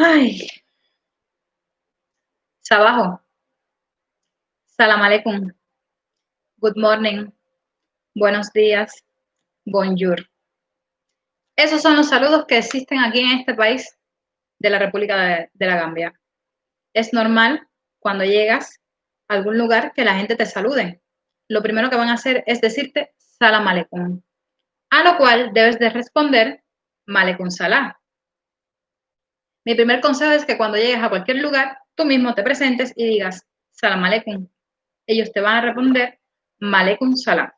Ay. Sabajo. Salam aleikum. Good morning. Buenos días. Bonjour. Esos son los saludos que existen aquí en este país de la República de, la Gambia. Es normal cuando llegas a algún lugar que la gente te salude. Lo primero que van a hacer es decirte salam aleikum. A lo cual debes de responder malecum salam. Mi primer consejo es que cuando llegues a cualquier lugar, tú mismo te presentes y digas salam aleikum. Ellos te van a responder malecum salam.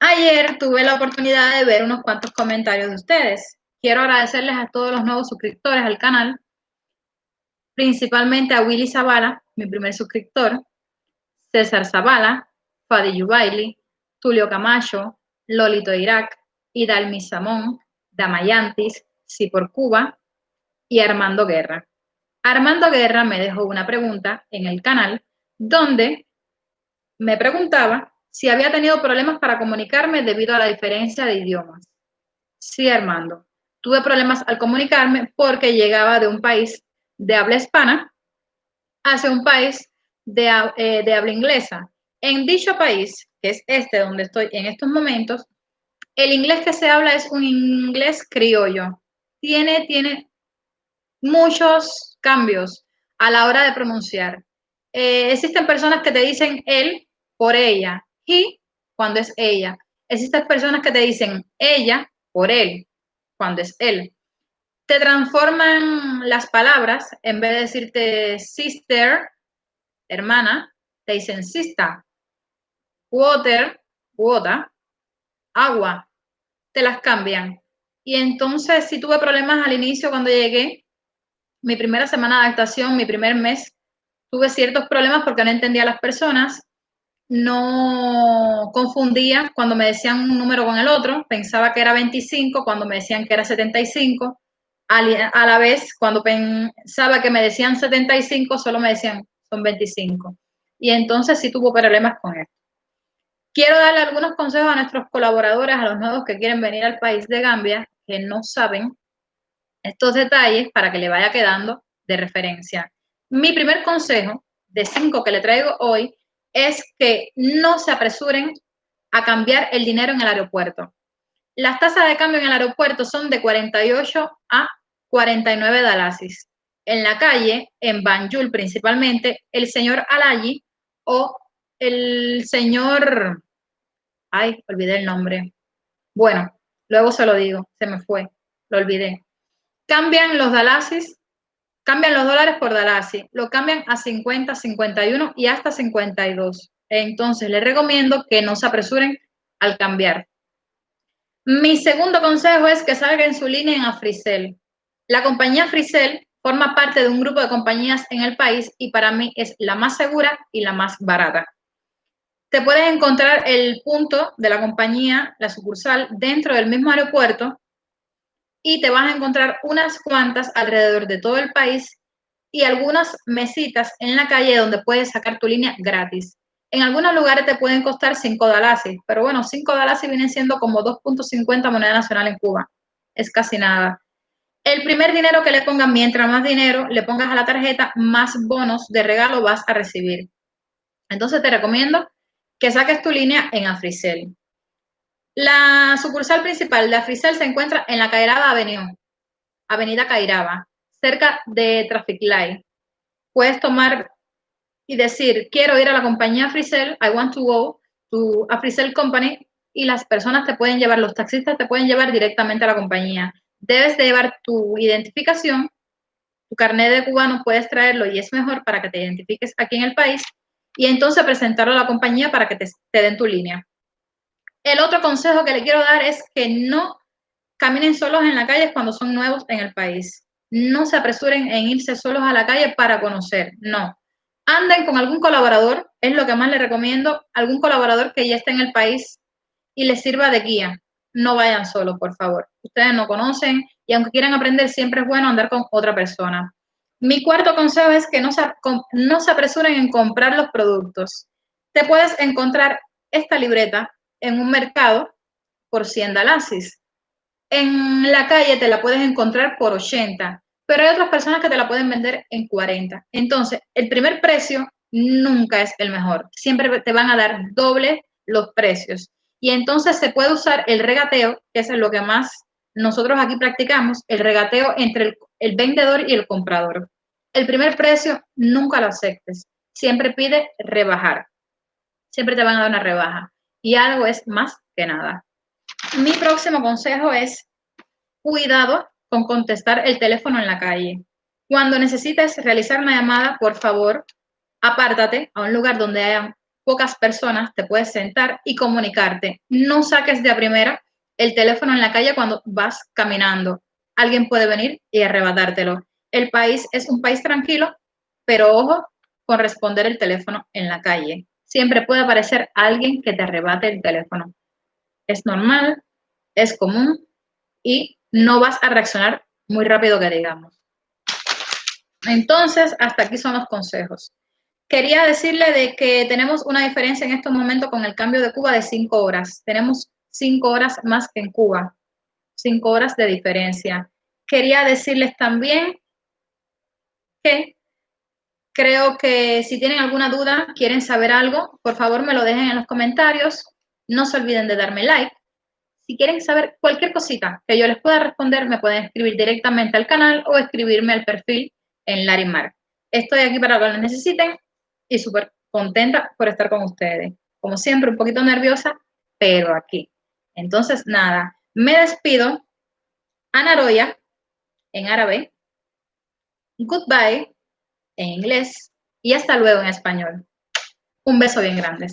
Ayer tuve la oportunidad de ver unos cuantos comentarios de ustedes. Quiero agradecerles a todos los nuevos suscriptores al canal, principalmente a Willy Zavala, mi primer suscriptor, César Zavala, Fadi Yubaili, Tulio Camacho, Lolito Irak, Hidalmi Samón, Damayantis, Sí por Cuba y Armando Guerra. Armando Guerra me dejó una pregunta en el canal donde me preguntaba si había tenido problemas para comunicarme debido a la diferencia de idiomas. Sí, Armando. Tuve problemas al comunicarme porque llegaba de un país de habla hispana hacia un país de, eh, habla inglesa. En dicho país, que es este donde estoy en estos momentos, el inglés que se habla es un inglés criollo. Tiene, tiene muchos cambios a la hora de pronunciar. Eh, existen personas que te dicen él por ella, he cuando es ella. Existen personas que te dicen ella por él cuando es él. Te transforman las palabras, en vez de decirte sister, hermana, te dicen sister, water, water, agua, te las cambian. Y entonces si tuve problemas al inicio cuando llegué, mi primera semana de adaptación, mi primer mes, tuve ciertos problemas porque no entendía a las personas, no confundía cuando me decían un número con el otro, pensaba que era 25 cuando me decían que era 75, a la vez cuando pensaba que me decían 75 solo me decían son 25. Y entonces sí tuvo problemas con esto. Quiero darle algunos consejos a nuestros colaboradores, a los nuevos que quieren venir al país de Gambia, que no saben estos detalles para que le vaya quedando de referencia. Mi primer consejo de cinco que le traigo hoy es que no se apresuren a cambiar el dinero en el aeropuerto. Las tasas de cambio en el aeropuerto son de 48 a 49 dalasis. En la calle, en Banjul principalmente, el señor Alayi o el señor... Ay, olvidé el nombre. Bueno, luego se lo digo, se me fue, lo olvidé cambian los dalasis, cambian los dólares por dalasi, lo cambian a 50, 51 y hasta 52. Entonces, les recomiendo que no se apresuren al cambiar. Mi segundo consejo es que salgan su línea en Africel. La compañía Fricel forma parte de un grupo de compañías en el país y para mí es la más segura y la más barata. Te puedes encontrar el punto de la compañía, la sucursal, dentro del mismo aeropuerto y te vas a encontrar unas cuantas alrededor de todo el país y algunas mesitas en la calle donde puedes sacar tu línea gratis. En algunos lugares te pueden costar 5 dalasis, pero bueno, 5 dalasis vienen siendo como 2.50 moneda nacional en Cuba. Es casi nada. El primer dinero que le pongan, mientras más dinero le pongas a la tarjeta, más bonos de regalo vas a recibir. Entonces te recomiendo que saques tu línea en Africel. La sucursal principal de Africel se encuentra en la Cairaba Avenue, Avenida Cairaba, cerca de Traffic Light. Puedes tomar y decir, quiero ir a la compañía Africel, I want to go to Africel Company, y las personas te pueden llevar, los taxistas te pueden llevar directamente a la compañía. Debes de llevar tu identificación, tu carnet de cubano, puedes traerlo y es mejor para que te identifiques aquí en el país, y entonces presentarlo a la compañía para que te, te den tu línea. El otro consejo que le quiero dar es que no caminen solos en la calle cuando son nuevos en el país. No se apresuren en irse solos a la calle para conocer, no. Anden con algún colaborador, es lo que más les recomiendo, algún colaborador que ya esté en el país y les sirva de guía. No vayan solos, por favor. Ustedes no conocen y aunque quieran aprender, siempre es bueno andar con otra persona. Mi cuarto consejo es que no se, apresuren en comprar los productos. Te puedes encontrar esta libreta en un mercado por 100 dalasis. En la calle te la puedes encontrar por 80. pero hay otras personas que te la pueden vender en 40. Entonces, el primer precio nunca es el mejor. Siempre te van a dar doble los precios. Y entonces se puede usar el regateo, que es lo que más nosotros aquí practicamos, el regateo entre el, vendedor y el comprador. El primer precio nunca lo aceptes. Siempre pide rebajar. Siempre te van a dar una rebaja. Y algo es más que nada. Mi próximo consejo es cuidado con contestar el teléfono en la calle. Cuando necesites realizar una llamada, por favor, apártate a un lugar donde haya pocas personas, te puedes sentar y comunicarte. No saques de a primera el teléfono en la calle cuando vas caminando. Alguien puede venir y arrebatártelo. El país es un país tranquilo, pero ojo con responder el teléfono en la calle. Siempre puede aparecer alguien que te arrebate el teléfono. Es normal, es común y no vas a reaccionar muy rápido que digamos. Entonces, hasta aquí son los consejos. Quería decirle de que tenemos una diferencia en estos momentos con el cambio de Cuba de cinco horas. Tenemos cinco horas más que en Cuba, cinco horas de diferencia. Quería decirles también que creo que si tienen alguna duda, quieren saber algo, por favor me lo dejen en los comentarios. No se olviden de darme like. Si quieren saber cualquier cosita que yo les pueda responder, me pueden escribir directamente al canal o escribirme al perfil en Larimar. Estoy aquí para lo que necesiten y súper contenta por estar con ustedes. Como siempre, un poquito nerviosa, pero aquí. Entonces, nada, me despido. Anaroya, en árabe. Goodbye, en inglés. Y hasta luego en español. Un beso bien grande.